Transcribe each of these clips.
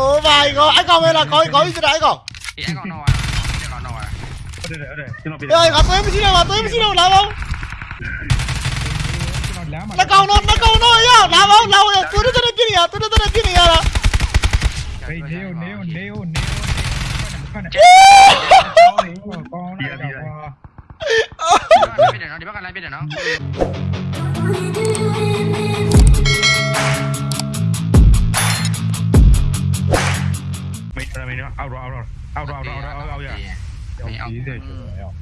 Oh my god အဲ့ကောင်ပဲလားခေါင်းခေါင်းကြီးစတာအဲ့ကောင်အေးအဲ့ကောင်တော့အဲ့ကောင်တော့ဟုတ်တယ်ဟုတ်တယ်ကျွန်တော်ပြဟေးငါသွေးမရှိတော့ငါသွေးမရှိတော့လာပါဦးကျွန်တော်လမ်းမှာလက်ကောင်တော့လက်ကော နေကိုနေကိုနေကိုဖတ်နေကောင်းကောင်းလိုက်တော့ကွာပြတယ်နော်ဒီဘက်ကလိုက်ပြတယ်နော်မေးတယ်မေးတော့အောက်တော့အောက်တော့အောက်တော့အောက်တော့အောက်တော့အောက်ရရောက်ပြီးတယ်ကျွန်တော်ရောက်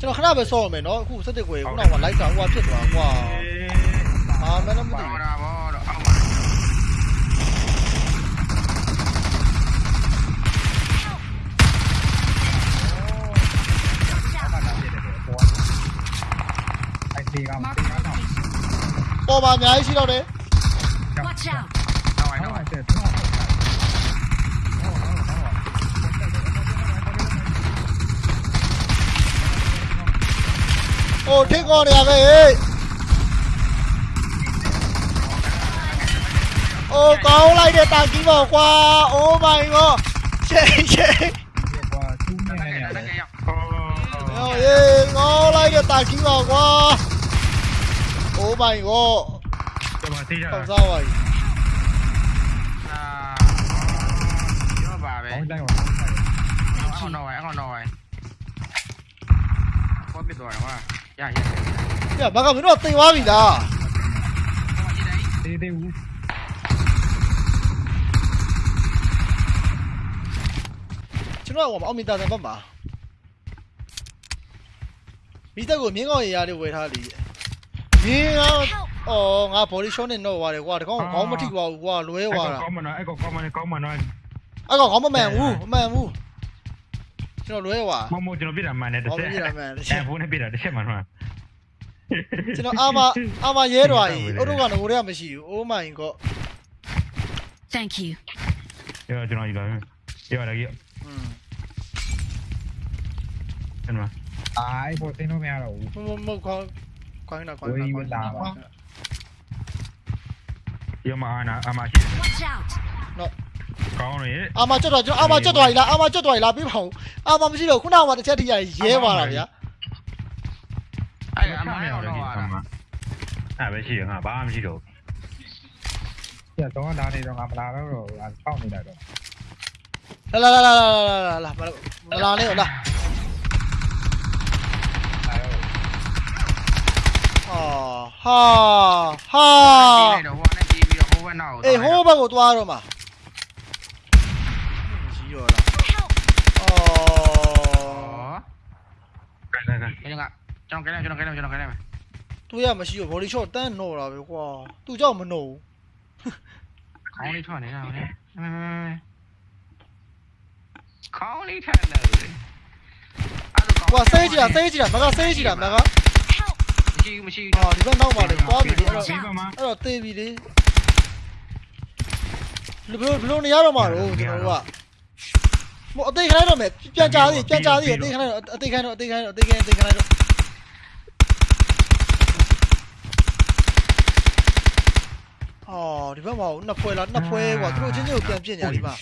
ကျွန်တော်ခဏပဲစောရမယ်နော်အခုစက်တက်ကွယ်ခုနကလိုက်တာဟိုကဖြစ်သွားကွာအာမင်းလည်းမသိဟောဘူးတာဘောတော့အောက်မှာအဲ့ဒီကမှဒီကမှပေါ်မှာအများကြီးရှိတော့တယ် Watch out! အောက်ဝိုင်း တော့ တော့ အဲ့ဒါတော့ ဟိုထင်းကောနေရပဲဟေးအိုးကောင်းလိုက်တဲ့တာကီးပေါ့ကွာ Oh my god ချိန်ချိန်ကွာသူ့နဲ့တနေက်ကရတတက်ကယ်ရောက်ဟောဟေးရေကော င်းလိုက်တဲ့တာကီးပေါ့ကွာ Oh my god ကျွန်တော်သိကြကောတာင်းစားပါပြီအာရောပါပဲကောင်းလိုက်တော့အဲ့ကောင်တော့အဲ့ကောင်တော့ဘောပြတော့ကွာရရပြဘာကမင်းတို့တင်သွားပြီလားတေးသေးဦးကျွန်တော်ကအောင်မီတာတယ်ဘက်မှာမိသက်ကိုမြင်းကောင်းရရလေးဝယ်ထားလိမြင်းကောင်းအော်ငါ body shot နဲ့တော့သွားတယ်ကွာတကောင်ခေါင်းမထိသွားဘူးကွာလွဲသွားတာကောင်းမနော်အဲ့ကောကောင်းမနော်ကောင်းမနော်အဲ့ကောင်ခေါင်းမမှန်ဘူးမမှန်ဘူး ကျွန်တော်လွဲသွားမမကျွန်တော်ပြတာမှန်တယ်တစ်ချက်အဲဘုန်းနဲ့ပြတာတစ်ချက်မှန်မှာကျွန်တော်အာမအာမရဲတော်ကြီးအုတ်တို့ကငိုရဲမရှိဘူး Oh my god Thank you. ရောကျွန်တော်ယူလာရောလာကြီးอืมကျွန်တော်အဲ့ပေါ်သိလို့မရတော့ဘူးမမမခေါင်းခေါင်းနာခေါင်းနာခေါင်းနာရောမအားနာအမရှိ Watch out! ကောင်းရအာမကျွတ်တော်ကျွန်တော်အာမကျွတ်တော်ကြီးလားအာမကျွတ်တော်ကြီးလားပြီးပါဦးအာမမရှိတော့ခုနကမှတစ်ချက်ထိရရဲသွားတာဗျာအဲ့အမိုင်းတော့တော့အဲ့ပဲရှိရငါဘာမှမရှိတော့ပြတော့လာနေတော့ငါမလာတော့တော့ပေါက်နေလိုက်တော့လာလာလာလာလာလာလာမလာနဲ့လာဟာဟာဟာအဲ့တော့ဟိုနဲ့ပြေး ပြီးတော့ဟိုဘက်နောက်အေးဟိုဘက်ကိုသွားတော့မှာကြီးရောလားအော်ကန်ကန်ကန်ဒီကကျွန်တော်ကဲကျွန်တော်ကဲကျွန်တော်ကဲသူရမရှိဘူး body shot တန်းနော်တာပဲကွာသူကြောက်မနော်ဘူးခေါင်းလေးထွက်နေတာဟိုလေခေါင်းလေးထွက်နေတယ်အဲ့ကွာဆေးကြည့်တာဆေးကြည့်တာမကဆေးကြည့်တာမကမရှိဘူးမရှိဘူးအော်ဒီဘက်နောက်ပါလေသွားပြီလေအဲ့တော့ပြီးပါမအဲ့တော့တေးပြီလေဘယ်လိုဘယ်လိုနေရတော့မှာတော့ကျွန်တော်တို့က မအသေးခိုင်းတော့မယ်ပြန်ကြသေးပြန်ကြသေးအသေးခိုင်းတော့အသေးခိုင်းတော့အသေးခိုင်းတော့အသေးခိုင်းအသေးခိုင်းတော့အော်ဒီဘက်မှာနှစ်ဖွဲလားနှစ်ဖွဲကွာသူတို့ချင်းချင်းကိုပြန်ပြစ်နေရဒီမှာ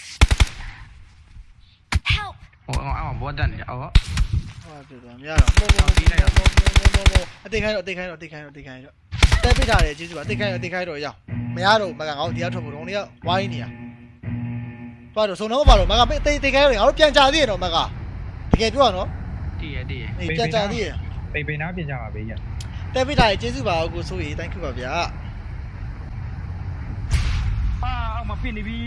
Help! ဟိုအောင်ဘောတက်နေအော်ဟာပြတော့မရတော့ဘောဘောပြီးလိုက်တော့ဘောဘောဘောအသေးခိုင်းတော့အသေးခိုင်းတော့အသေးခိုင်းတော့အသေးခိုင်းတော့တဲပိထားတယ်ကျေးဇူးပါအသေးခိုင်းတော့အသေးခိုင်းတော့ရအောင်မရတော့မကငါတို့တရားထွက်ဖို့တော့ဒီကဝိုင်းနေရ သွားတော့စုံတော့ပါတော့မကပိသေးသေးခိုင်းတော့ငါတို့ပြန်ကြသေးရတော့မကတကယ်ပြောရနော်တည်ရတည်ရအေးပြန်ကြသေးရပိပိနာပြင်ကြပါဘေးရတဲပိထားတယ်ကျေးဇူးပါကိုဆိုရီ thank you ပါဗျာအာအောင်မပြနေပြီ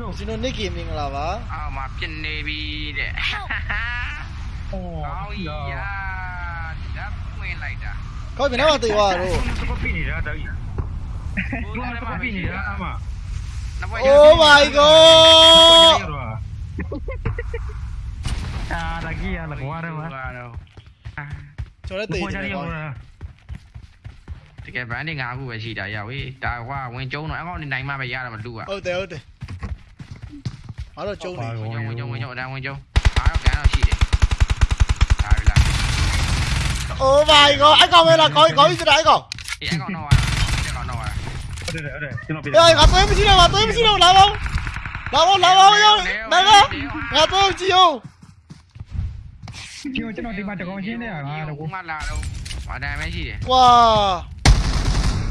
လို့ကျွန်တော် Nick မင်္ဂလာပါအော်မှာပြင်းနေပြီတဲ့ဟောကောင်းကြီးရာဓာတ်ဝင်လိုက်တာခေါင်းပြန်တော့သေးသွားတော့စပပြနေတာတော်ကြီးဘုန်းစပပြနေတာအမ Oh my god အာတကြီးရလကွာရမတော့ကျွန်တော်လည်းသေးဘုန်းတကြီးယ်ရကောင်းတကယ် brand ငါခုပဲရှိတာရဝေးဒါကွာဝင်ကျုံတော့အကောင့်နေနိုင်မှပဲရတာမလူอ่ะဟုတ်တယ်ဟုတ်တယ်အားတော့ကျုံနေဝင်ကျုံဝင်ကျုံဝင်ကျုံအတန်းဝင်ကျုံအားတော့ကန်တော့ရှိတယ်ဒါရလား Oh my god အကောင်မဲလားခေါင်းခေါင်းစတာအကောင်အေးအကောင်တော့အဲ့ကောင်တော့ ဟုတ်တယ်ဟုတ်တယ်ကျွန်တော်ပြအေးငါသွေးမရှိတော့ငါသွေးမရှိတော့လာပါဦးလာပါလာပါရောမကငါတော့ကြည့်အောင်ကျွန်တော်ကျွန်တော်ဒီမှာတကောင်ရှင်းနေတာငါတော့ငါလာတော့ဘာတိုင်းပဲရှိတယ်ကွာ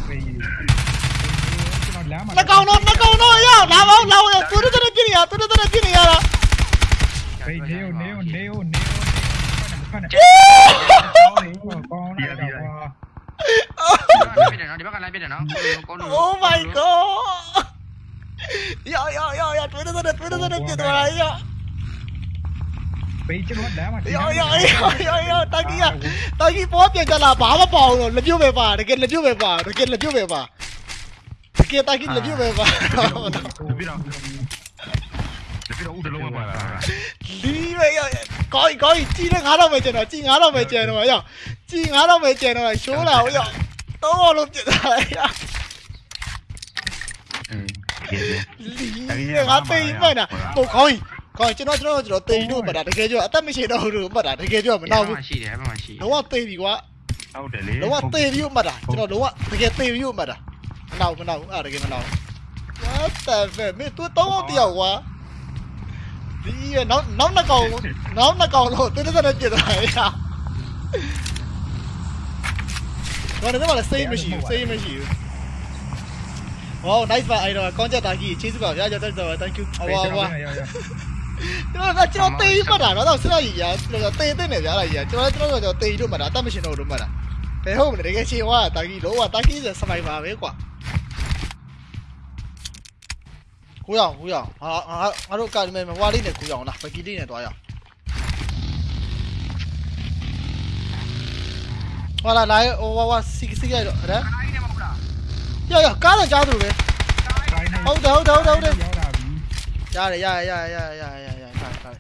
ပေးကျွန်တော်လမ်းမှာနှကောင်တော့နှကောင်တော့ရလာပါလာပါသူတို့တဲ့ပြနေရသူတို့တဲ့ပြနေရတာဘေးနေနေနေနေနေဖတ်နေကောင်းနေကောင်းနေတာကွာ Oh my god. Yo yo yo yo tweet nó tweet nó tweet nó tweet nó. Yo yo yo yo yo tangi ya. Tangi pop ya jala baba pau no laju be ba, de ken laju be ba, de ken laju be ba. De ken tangi laju về ba. Đi về coi coi chi nó ngã đâu mày chơi nó chi ngã đâu mày chơi nó yo. ကြည်ငါတော့ပဲကျန်တော့ရှိုးလာဟုတ်ရောက်သုံးအောင်လို့ပြစ်ထားလိုက်ရလီငါတိတ်မှန်တာဟိုခေါင်းကြီးခေါင်းကျွန်တော်ကျွန်တော်ကျွန်တော်တိတ်လို့မှတ်တာတကယ်ကြောအသက်မရှိတော့ဘူးမှတ်တာတကယ်ကြောမနောက်ဘူးရှိတယ်ဘာမှရှိတော့တိတ်ပြီကွာဟုတ်တယ်လေတော့တိတ်ပြီမှတ်တာကျွန်တော်တော့တကယ်တိတ်ပြီမှတ်တာမနောက်မနောက်အဲ့တကယ်မနောက် What the fuck မင်းသူတော့တော့တယောက်ကွာဒီနောက်နောက်နှစ်ကောင်နောက်နှစ်ကောင်လို့တင်းတင်းတက်တက်ပြစ်ထားရ ဘာလဲမလဲစိတ်မရှိဘူးစိတ်မရှိဘူး Wow nice ပါအဲ့တော့ကောင်းချက်တာကြီးချေးစုပါဗျာကြောက်တော့ thank you ဟောဟောကျွန်တော်ကကျွန်တော်တေးမှတ်တာတော့ဆက်ရည်ရတေးတဲ့နေဗျာလားကြီးကျွန်တော်ကျွန်တော်ကျွန်တော်တေးလို့မှတ်တာအတတ်မရှိတော့လို့မှတ်တာဘယ်ဟုတ်မလဲတကယ်ချေဝါတာကြီးလောကတာကြီးစမိုင်ပါပဲကွာကိုရအောင်ကိုရအောင်ဟာငါငါတို့ကာဒီမဲဟွာလေးနဲ့ကိုရအောင်လားပကီလေးနဲ့တွားရအောင် Olha lá, o o siga siga rồi đó. Yo yo, cá là cháo rồi bé. Hold hold hold hold. Dạ rồi, dạ dạ dạ dạ dạ dạ phải phải.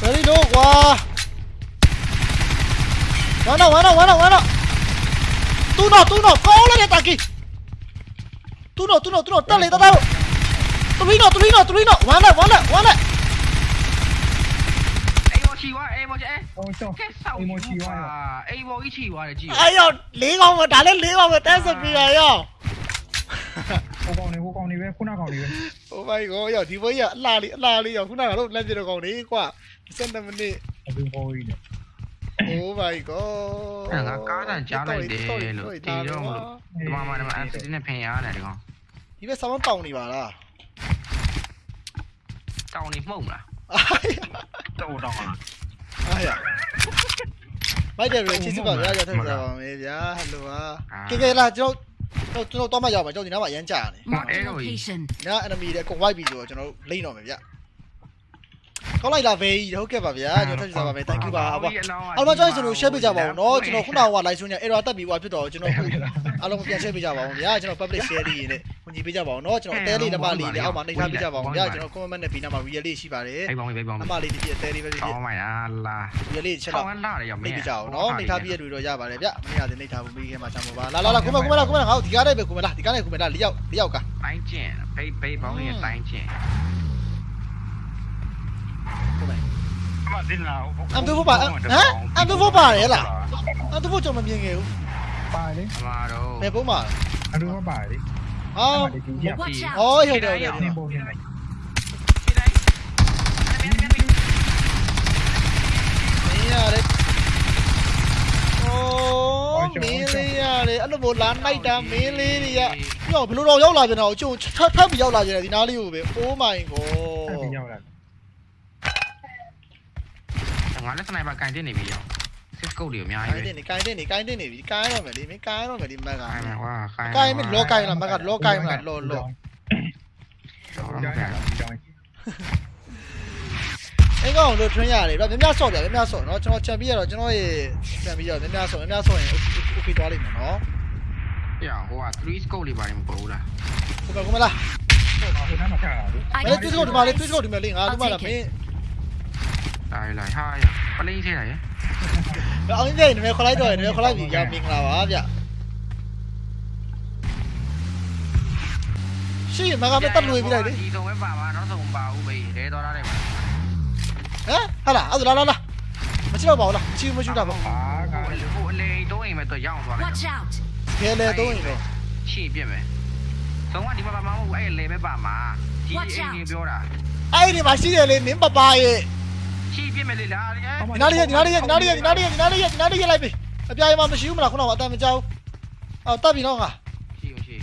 Very low quá. Wana wana wana wana. Tu no, tu no, go lên ta kì. Tu no, tu no, tu no, ta lên ta đâu. Tu no, tu no, tu no, wana wana wana. အေးဘောချီအေးဟိုတော့ကဲဆောက်အေးဘောကြီးချီဝါတယ်ကြည့်အဲ့ရောလေးကောင်မဒါလည်းလေးကောင်မတက်စပီရရောဟိုကောင်နေဟိုကောင်နေပဲခုနကောင်နေပဲ Oh my god ရောဒီဘွေးရအလှလေးအလှလေးရောခုနကတော့လက်ပြတော့ကောင်လေးကွာ17မိနစ်အပြင်ပေါ်ကြီးတယ် Oh my god အဲ့ငါကားတန်ကြားလိုက်တယ်လို့တီတော့မလို့ဒီမှာမှဒီမှာ FCD နဲ့ဖင်ရတယ်ဒီကောင်ဒီဘက်ဆောင်းတောင်းနေပါလားတောင်းနေမှုန့်လားတော့တော့လား အားရမိုက်တယ်ရချစ်စပါရရတဲ့စားပါမယ်ဗျာဟယ်လိုပါကဲကဲလာကျွန်တော်ကျွန်တော်တော့မှရောက်ပါကျွန်တော်ဒီနားမှာအရန်ကြာနေ Marked a location. ညာ enemy တွေအကုန် wipe ပြီးဆိုတော့ကျွန်တော်လိမ့်တော့မယ်ဗျ ကောင်းလိုက်လားဘေးကြီးဟုတ်ကဲ့ပါဗျာကျွန်တော်ထပ်ကြည့်ပါမယ် thank you ပါဟုတ်ပါအားလုံးကျွန်တော်ကျွန်တော် share ပေးကြပါဦးเนาะကျွန်တော်ခုနက live stream ည error တက်ပြီးွားဖြစ်တော့ကျွန်တော်အားလုံးပြန် share ပေးကြပါဦးဗျာကျွန်တော် public share လေးနဲ့ဝင်ကြည့်ပေးကြပါဦးเนาะကျွန်တော်အသေးလေးလက်မလေးလေးအောက်မှာနှိပ်ထားပေးကြပါဦးဗျာကျွန်တော် comment နဲ့ပြီးနားမှာ real လေးရှိပါတယ် အေးဘောင်းဘေးဘောင်း အမလေးဒီပြအသေးလေးပဲဖြစ် တောင်းမိုင်လားလာ real လေးချက် ဆော တော့ င်းလာတယ်ရောမ နှိပ် င်း ပေးကြအောင်เนาะနှိပ်ထားပြီးရတွေ့တော့ရပါတယ်ဗျမင်းရတယ်နှိပ်ထားဖို့မိခဲမှာချမ်းပါပါလာလာလာကိုမကိုမလာကိုမလာငါ့ဒီကားနဲ့ပဲကိုမလာဒီကားနဲ့ကိုမလာလေးယောက်လေးယောက်က တိုင်းကျင်ဘေးဘေးဘောင်းရဲ့တိုင်းကျင် ăn tôi vô bà hả? Ăn tôi vô bà đấy là ăn tôi vô cho mình gì nghèo. Bài đấy mẹ bố mở ăn tôi vô bài đấy ờ. không ôi hiểu rồi hiểu rồi đấy ô mili à đấy ăn được một lán nay đã mili đi ạ. Nhỏ bị lúc đâu dấu lại rồi nào? Chú thấp thấp bị dấu lại rồi thì nó lưu về. Ô mày cô င်းရတယ်အိုးမင်းလေးရတယ်အဲ့လိုမျိုးလာနိုင်တာမင်းလေးတွေကညောဘယ်လိုတော့ရောက်လာကြတော့ကျုံထပ်ထပ်ပြီးရောက်လာကြတယ်ဒီနားလေးကိုပဲ Oh my ဆက် god ပြီးရောက်လာငါလည်းစနိုက်ပါကန်တင်နေပြီရောစစ်ကုတ်တွေအများကိုကြီးင်းပဲတင်နေကိုင်းတင်နေကိုင်းတင်နေပြီကိုင်းရမယ်လေမင်းကိုင်းရမယ်ဒီမက်ကခိုင်းမှာကွာခိုင်းကိုင်းမလောကိုင်းလားမက်ကလောကိုင်းမလားလောလောကြောင်းကြောင်းကြောင်းအဲ့ကောင်လို့ထွန်းရတယ်ဗျမြမဆော့ဗျမြမဆော့နော်ကျွန်တော်ချန်ပီရတော့ကျွန်တော်ရေချန်ပီရမြမဆော့မြမဆော့ရင် okay သွားလိမ့်မယ်နော်ပြဟိုက3 scope လေးပါတယ်မပေါ်ဘူးလားကိုမကိုမလားဟိုနားမှာချတာလေ I မလေး got တွေ့စကောဒီမှာလေးတွေ့စကောဒီမှာလေးငါဒီမှာလားမင်း လာရလာဟာရပလိမ့်ထဲရရအောင်ပြည့်နေမယ်ခေါ်လိုက်တော့နေမယ်ခေါ်လိုက်ပြီရမင်္ဂလာပါဗျရှိမကမတက်လွေပြီးလိုက်လေဒီဆုံးပဲပါပါနောက်ဆုံးပါဦးဘေးလဲတော်တာတယ်ပါဟမ်ဟာလာအဲ့ဒါလာလာမချိတော့ပါဘူးလားချီမချူတာပါဟာကဟိုအလေတော့အိမ်မဲ့တော့ရအောင်သွားလိုက်ခဲလေတော့အိမ်ပဲရှင်းပြမယ်ဆုံးကဒီမှာပါမဟုတ်ဘူးအဲ့လေပဲပါမှာဒီအိမ်ကြီးပြောတာအဲ့ဒီမှာရှိတယ်လေနင်းပပရဲ့ ရှေ့ပြက်မယ်လေလားဒီနားလေးဒီနားလေးဒီနားလေးဒီနားလေးဒီနားလေးဒီနားလေးလိုက်ပြီအပြားရမှာမရှိဘူးမလားခုနကအတန်မကြောက်အော်တပ်ပြီနော်ငါရှေ့ရှေ့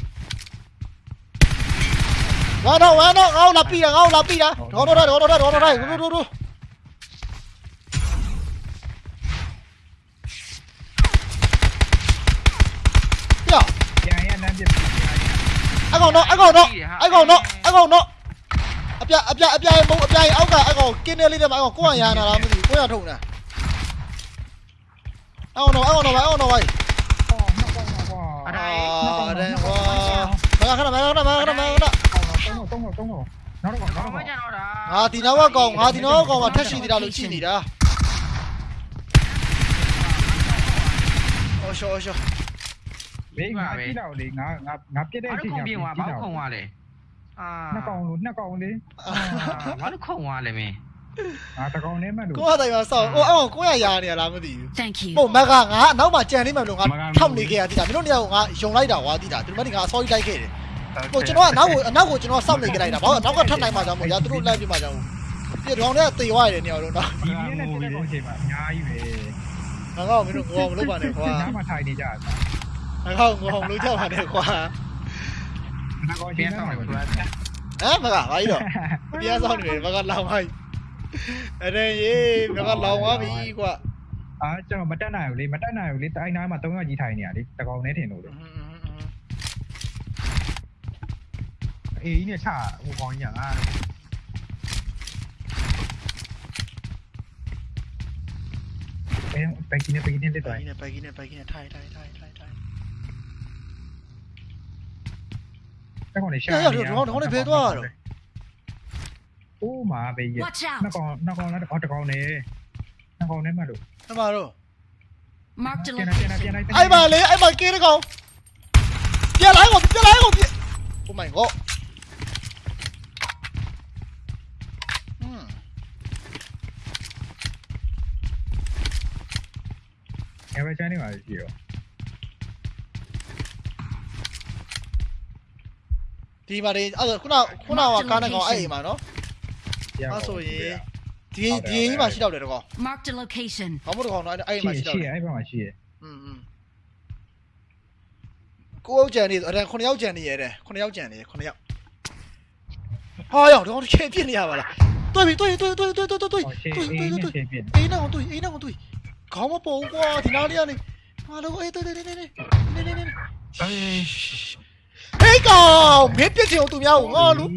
ဝါတော့ဝါတော့ငါ့လာပြီတာငါ့လာပြီတာဒေါ်တော့ဒေါ်တော့ဒေါ်တော့ဒေါ်တော့ဒူဒူဒူပြပြန်ရလမ်းပြပြန်ရအကောင်တော့အကောင်တော့အကောင်တော့အကောင်တော့အ ပြအပြအပြမုံအပြအောက်ကအကောင်ကင်းနေလေးတဲ့မှာအကောင်ကိုရရနာလားမသိဘူးကိုရထုံတာအကောင်တော့အကောင်တော့အကောင်တော့အော်နောက်ကောင်းတော့ကွာအာတဲ့ဟောမကခဏမကခဏမကခဏမကခဏအော်တော့တော့တော့တော့နောက်တော့နောက်ဘာမှတော့ညတော့တာငါဒီနောက်ကကောင်ငါဒီနောက်ကကောင်မှာထက်ရှိသေးတာလို့ကြည့်နေတာဟောရှောရှောဘေးငါကြည့်တော့လေငါငါငါပြက်တဲ့အဘာချိန်လို့ခုံညာပြင်းသွားဘာလို့ခုံသွားလဲ အာနှစ်ကောင်လို့နှစ်ကောင်လေးဘာလို့ခုံသွားလဲမင်းငါတကောင်လေးမှလို့ကိုကတိုင်မှာစောက်ဟိုအကောင်ကိုရရနေရလားမသိဘူး Thank you. ပုံမကငါအနောက်မှာကြံနေမှလို့ငါထောက်နေခဲ့ရတိတာမင်းတို့နေရာကငါယုံလိုက်တာကွာတိတာဒီမနေ့ကအစောကြီးလိုက်ခဲ့တယ်ဟိုကျွန်တော်ကနောက်ကိုအနောက်ကိုကျွန်တော်စောင့်နေခဲ့လိုက်တာဘာလို့နောက်ကထပ်နိုင်မှကြောင့်မို့ရသူတို့လိုက်ပြမှကြောင့်ပြတောင်နဲ့တေသွားရတယ်နေရာလုံးတော့ဒီနေ့နဲ့ပြက်တဲ့ကောင်ချိန်မှာအများကြီးပဲငါကောမင်းတို့ငေါမလုပ်ပါနဲ့ကွာနားမှာထိုင်နေကြတာငါကောငေါမလုပ်ကြပါနဲ့ကွာငါကောင်ပြချိ န်န်မှာဆောင်ပါတယ်သူကဟမ်မကဘာကြီးတော့ပြန်ဆောင်နေတယ်မကလောင်ပါကြီးအဲ့ဒါရေးမကလောင်သွားပြီကွာအာကျွန်တော်မတက်နိုင်ဘူးလေမတက်နိုင်ဘူးလေတိုင်းတိုင်းမှာ၃ယောက်ကြီး ထိုင်နေရလေတကောင်နဲ့ထင်လို့လေအေးနဲ့ချဟိုကောင်ကြီးကအာဘယ်ဘယ်ကိနေဘယ်ကိနေလက်ပိုတော့င်နေပိုင်နေပိုင်နေထိုင်ထိုင်ထိုင်ထိုင် ထိုင် တကောင်လေးရှာ ရရတော့တော့ဘယ်သွားတော့ အိုးမာဘေးရ Watch နှစ် out. ကောင်နှစ်ကောင်လားအော်တကောင်နဲ့နှစ်ကောင်နဲ့မှလို့ အမတော့ Marked a ပြန်ပြန်ပြန် location. လိုက် အဲ့ပါလေအဲ့ပါကင်းတကောင်ပြလိုက်ကိုပြလိုက်ကိုပြ Oh my god อืม အဲဝဲချမ်းနေပါရှိရော ဒီမှာဒီအဲ့ဒါခုနခုနကကားနဲ့ကောင်အဲ့အိမ်မှာနော်အဲ့ဆိုရင်ဒီဒီအိမ်မှာရှိတော့တယ်တကောင် Marked a location. ဘာမို့တကောင်တော့အဲ့အိမ်မှာရှိတော့ ရှိ တယ် အဲ့ဘက်မှာရှိရ อืมอืมကိုယောက်ကြံနေအဲ့ဒါ9ယောက်ကြံနေရတယ်9ယောက်ကြံနေ9ယောက်ဟာယောတကောင်ချေပြစ်နေရပါလားတွေ့ပြီတွေ့တွေ့တွေ့တွေ့တွေ့တွေ့တွေ့ ဟောရှေ့ တွေ့ အေး တွေ့ နဲ့ တွေ့ ရှေ့ပြင်း အိမ်နောက်တွေ့အိမ်နောက်တွေ့ခေါင်းမပေါ်ဘူးကွာဒီနားလေးကနေဟာလို့အေးတွေ့တွေ့တွေ့တွေ့နေနေနေနေ အေး 黑狗，没别球都喵，我撸，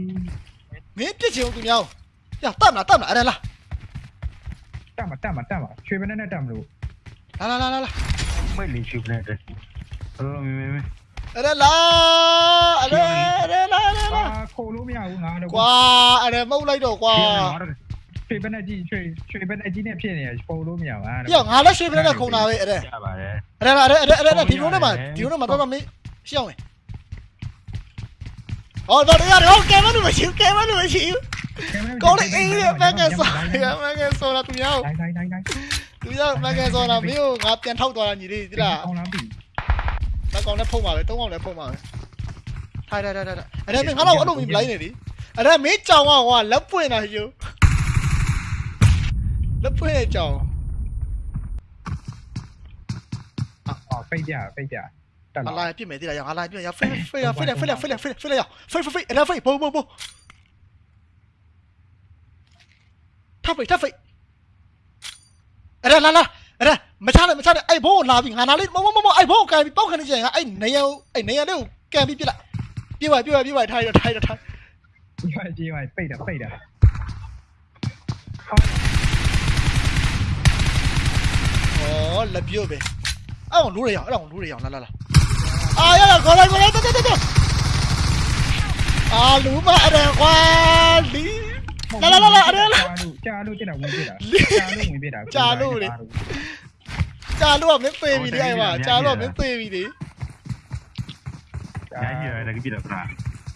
没别球都喵，呀，蛋了蛋了，来了，蛋吧蛋吧蛋吧，缺不那那蛋不？来来来来来，没零缺不那蛋，呃没没没。来啦，来来来来来，扣路喵，我拿着。哇，来猫来着哇。ရွှေဘက်နဲ့ကြီးရွှေရွှေဘက်နဲ့ကြီးနဲ့ဖြစ်နေရပုံလို့မရပါဘူး။ပြောငါလည်းရွှေဘက်နဲ့ခုံတာပဲအဲ့ဒါ။ရပါတယ်။အဲ့ဒါအဲ့ဒါအဲ့ဒါဒီလိုနဲ့မှဒီလိုနဲ့မှတော့မရှောင်းရင် လေအေးရမကန်ဆောရမကန်ဆောလာသူများကိုတိုင်းတိုင်းတိုင်းတိုင်းသူများမကန်ဆောလာမင်းကိုငါပြန်ထောက်သွားတာညီလေးဒီလားအောင်လားပြီမကောင်နဲ့ဖုံးပါပဲသုံးကောင်နဲ့ဖုံးပါပဲထိုင်ထိုင်ထိုင်ထိုင်အဲ့ဒါမင်းငါတော့အဲ့လိုမင်းလိုက်နေလေအဲ့ဒါမင်းကြောင်ကဟိုလက်ပွင့်တာယူလက်ပွင့်တဲ့ကြောင်အော်ဖိတ်ပြဖိတ်ပြ တက်ငါလာလာပြစ်မယ်တိလားငါလာပြစ်ရဖိဖိရဖိရဖိရဖိရဖိရဖိရရဖိဖိဖိအဲ့ဒါဖိဘိုးဘိုးဘိုးထပ်ဖိထပ်ဖိအဲ့ဒါလာလာအဲ့ဒါမချနဲ့မချနဲ့အဲ့ဘိုးကိုလာပြီးငါနာလေးမမမမအဲ့ဘိုးကိုကန်ပြီးပောက်ခနေကြရင်အဲ့နေရအဲ့နေရလေးကိုကန်ပြီးပြစ်လိုက်ပြစ်ပါပြစ်ပါပြစ်ပါထိုင်ရထိုင်ရထိုင်ရွှေကြီးဝိုင်ဖိတ်တာဖိတ်တာ哦，လက်ပြုတ်ပဲအဲ့အောင်လူးရအောင်အဲ့အောင်လူးရ အာရရခေါ်လိုက်ခေါ်လိုက်တက်တက်တက်အာလူမအရခွာလီလာလာလာအရလာကြာလို့တက်တာဝင်ပြတာကြာလို့ဝင်ပြတာကြာလို့လေကြာလို့ကမင်းသေပြီလေအဲ့မှာကြာလို့ကမင်းသေပြီလေကြာကြီးရတယ်ကြည့်တာပြတာ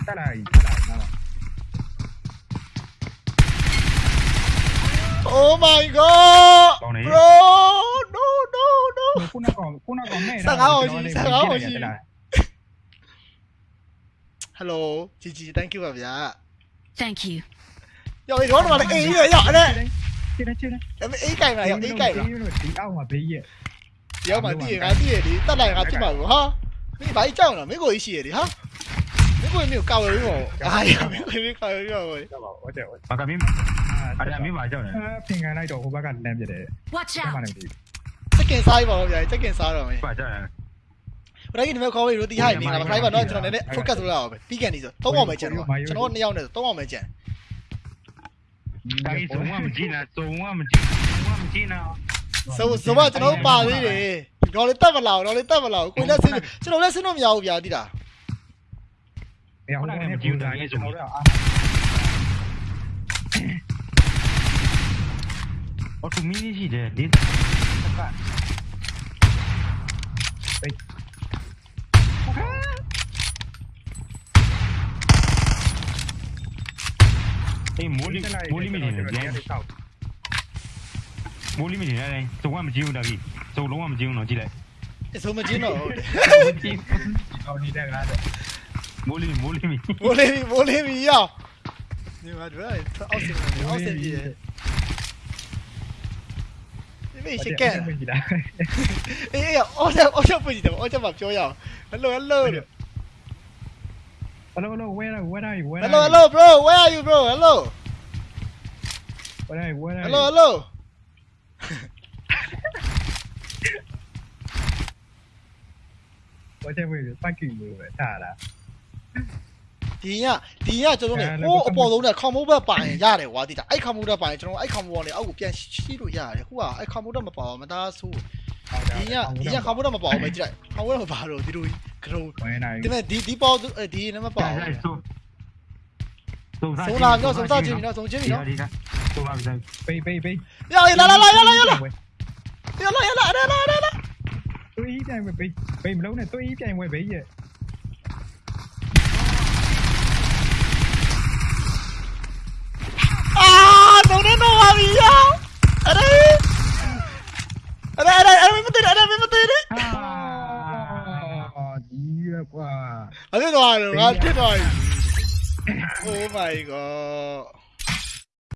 တက်လာကြီးတက်လာ Oh my god. Bro, no no no. ခုနကခုနကမဲတာ။စကားအောင်ရှိစကားအောင်ရှိ။ hello GG thank you ပါဗျာ Thank you. ရောက်ဒီတော့တော့လည်းအေးရရောက်အဲ့ဒါချစ်တယ်ချစ်တယ်အဲ့အေးကြိုင်လာရောက်အေးကြိုင်လာဒီအောက်မှာဘေးရဲ့ရောက်မှတည်ရငါတည်ရဒီတက်လိုက်ငါဖြစ်မှာဘူးဟာမင်းဘာကြီးကြောက်လားမင်းကိုကြီးရှိရဒီဟာမင်းကိုမျိုးကောက်ရပြီးပေါ့အာရမင်းကိုမျိုးကောက်ရပြီးပေါ့တော့ပါဟုတ်တယ်ဟုတ်ဘာကမင်းအဲ့ဒါမင်းပါကြောက်နေအာဖင်ကန်လိုက်တော့ဟိုဘက်ကလမ်းပြတယ် Watch ဆက်မှ out. လည်းဒီစက်ကင်စားရပါဦးဗျာစက်ကင်စားတော့မယ်ပါကြောက်နေ ဘရိုက်ဒီမဲ့ခေါ်ပြီးလို့တီးဟိုက်နေလားခိုင်းပါတော့ကျွန်တော်နည်းနည်း focus လုပ်ရအောင်ပဲပြီးကန်နေဆိုသုံးအောင်ပဲကျန်တော့ကျွန်တော်နှစ်ယောက်နဲ့သုံးအောင်ပဲကျန်ဒါကြီးစုံမမကြည့်နဲ့စုံမမကြည့်စုံမမကြည့်နဲ့ဆိုဆိုတော့ကျွန်တော်ပါသေးတယ်တော့လေတက်မလာတော့လေတက်မလာကိုလည်းဆင်းကျွန်တော်လည်းဆင်းလို့မရဘူးဗျာတိတာဟိုကနေမကြည့်တာလေကျွန်တော်တို့အာအော်တူမီရှိတယ်ဒီ အေးမိုးလီမိုးလီမီနေတယ်မိုးလီမီနေတယ်စုံမမကြည့်ဘူးဒါကြီးစုံလုံးဝမကြည့်ဘူးနော်ကြည့်လိုက်အဆုံးမချင်းတော့ဟုတ်တယ်အော်နေတဲ့ကားတော့မိုးလီမိုးလီမီမိုးလေးမိုးလေးမီရောက်ဒီမှာတို့အောက်စင်အောက်စင်ကြီးဒီမေးရှက်ကန်မကြည့်တာအေးအေးအော်ချက်အော်ချက်ပွင့်ကြည့်တယ်အော်ချက်မှာပြောရအောင် hello hello Hello, hello, where, where are you? Where hello, are hello, you? bro, where are you, bro? Hello. Where are you? Where are hello, you? hello. Whatever you fucking move, Tara. ဒီညဒီညကျွန်တော်တို့ဟိုအပေါ်ဆုံးတဲ့ခွန်မိုးဘက်ပိုင်ရတယ်ကွာတိတာအဲ့ခွန်မိုးတက်ပိုင်ကျွန်တော်အဲ့ခွန်မိုးကနေအောက်ကိုပြန်ရှိလို့ရတယ်ခုကအဲ့ခွန်မိုးတက်မပါဘူးမသားဆိုးဒီညဒီညခွန်မိုးတက်မပါဘူးပဲကြည့်လိုက်ခွန်မိုးတက်မပါတော့ဒီလိုကြီး crouch thế này. Đi tí bao ờ tí nó mà bảo sống làm cho sống sao chỉ nó sống chết gì nó sống làm rồi bay bay bay rồi lại la lại lại lại lại lại lại lại lại lại lại tôi ý cho em bay bị. Lâu này tôi ý cho mày bay vậy. À nó nó nó làm gì vậy ở đây. Ở đây ở đây ở đây ở đây. ပဲကွာအဲ့ဒါတော့ငါဖြစ်သွားပြီ Oh my god